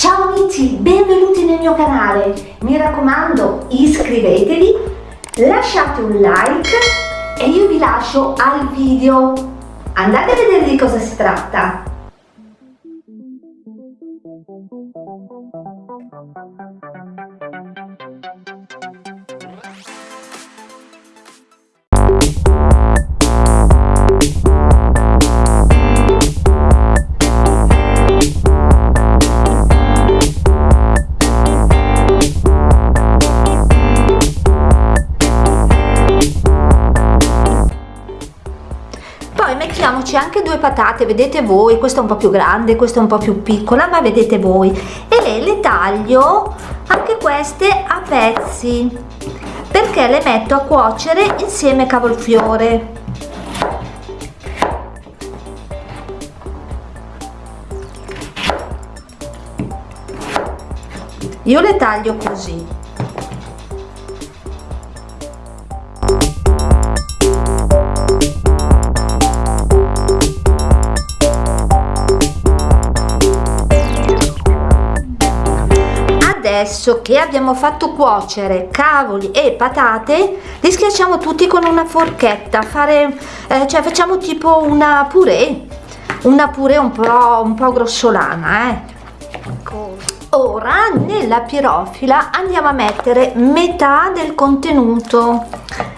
Ciao amici, benvenuti nel mio canale. Mi raccomando, iscrivetevi, lasciate un like e io vi lascio al video. Andate a vedere di cosa si tratta. Mettiamoci anche due patate vedete voi questa è un po più grande questa è un po più piccola ma vedete voi. E le taglio anche queste a pezzi perché le metto a cuocere insieme cavolfiore. Io le taglio così adesso che abbiamo fatto cuocere cavoli e patate li schiacciamo tutti con una forchetta fare eh, cioè facciamo tipo una purè una purè un po un po grossolana eh. ora nella pirofila andiamo a mettere metà del contenuto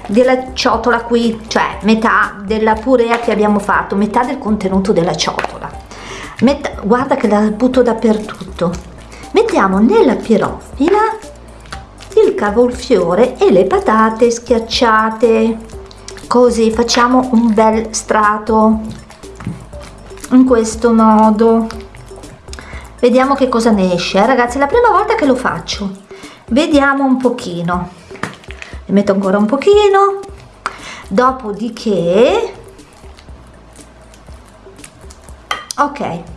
della ciotola qui cioè metà della purea che abbiamo fatto metà del contenuto della ciotola metà, guarda che la butto dappertutto mettiamo nella pirofila il cavolfiore e le patate schiacciate. Così facciamo un bel strato. In questo modo. Vediamo che cosa ne esce eh, ragazzi è la prima volta che lo faccio. Vediamo un pochino. Ne metto ancora un pochino. Dopodiché. Ok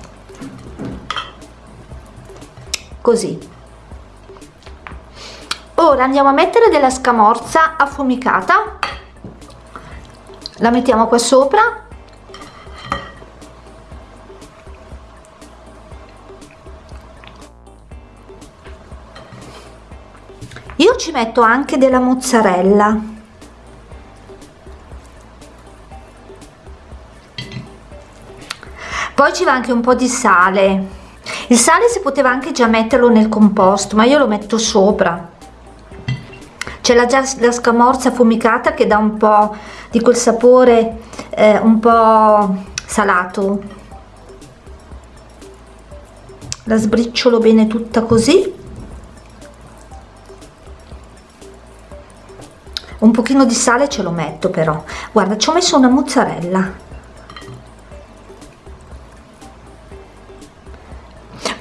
così. Ora andiamo a mettere della scamorza affumicata. La mettiamo qua sopra. Io ci metto anche della mozzarella. Poi ci va anche un po di sale il sale si poteva anche già metterlo nel composto ma io lo metto sopra. C'è la, la scamorza affumicata che dà un po' di quel sapore eh, un po' salato. La sbriciolo bene tutta così. Un pochino di sale ce lo metto però. Guarda ci ho messo una mozzarella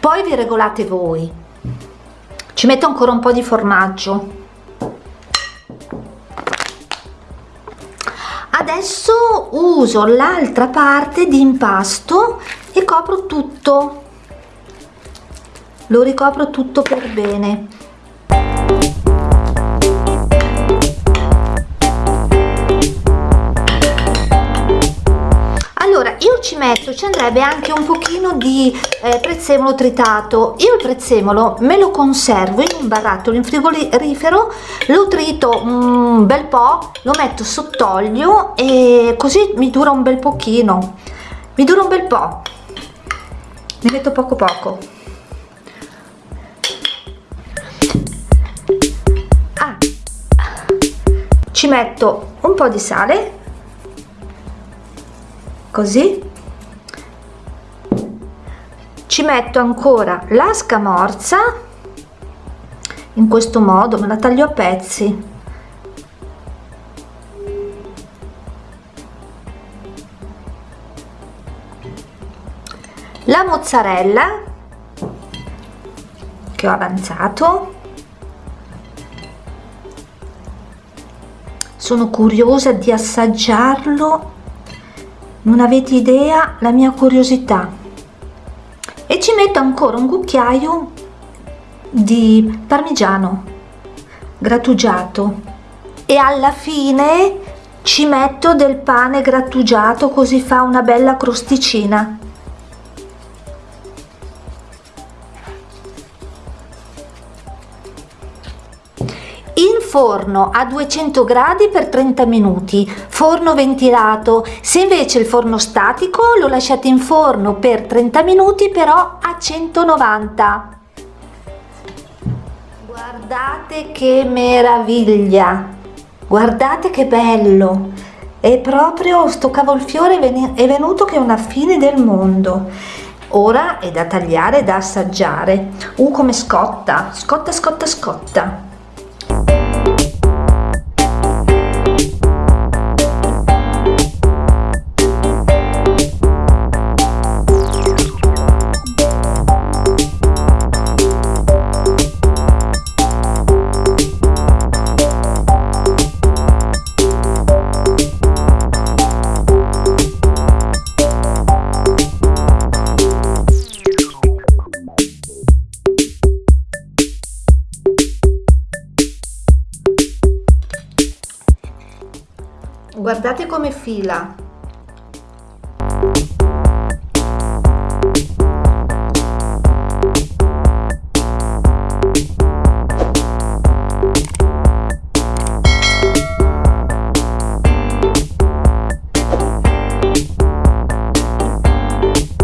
poi vi regolate voi. Ci metto ancora un po di formaggio. Adesso uso l'altra parte di impasto e copro tutto. Lo ricopro tutto per bene ci metto ci andrebbe anche un pochino di eh, prezzemolo tritato. Io il prezzemolo me lo conservo in un barattolo in frigorifero lo trito un bel po' lo metto sott'olio e così mi dura un bel pochino. Mi dura un bel po' ne metto poco poco. Ah. ci metto un po' di sale. Così ci metto ancora la scamorza in questo modo me la taglio a pezzi. La mozzarella che ho avanzato. Sono curiosa di assaggiarlo. Non avete idea la mia curiosità e ci metto ancora un cucchiaio di parmigiano grattugiato. E alla fine ci metto del pane grattugiato così fa una bella crosticina forno a 200 gradi per 30 minuti. Forno ventilato. Se invece il forno statico lo lasciate in forno per 30 minuti però a 190 guardate che meraviglia. Guardate che bello. È proprio sto cavolfiore è venuto che è una fine del mondo. Ora è da tagliare da assaggiare. Uh come scotta. Scotta scotta scotta guardate come fila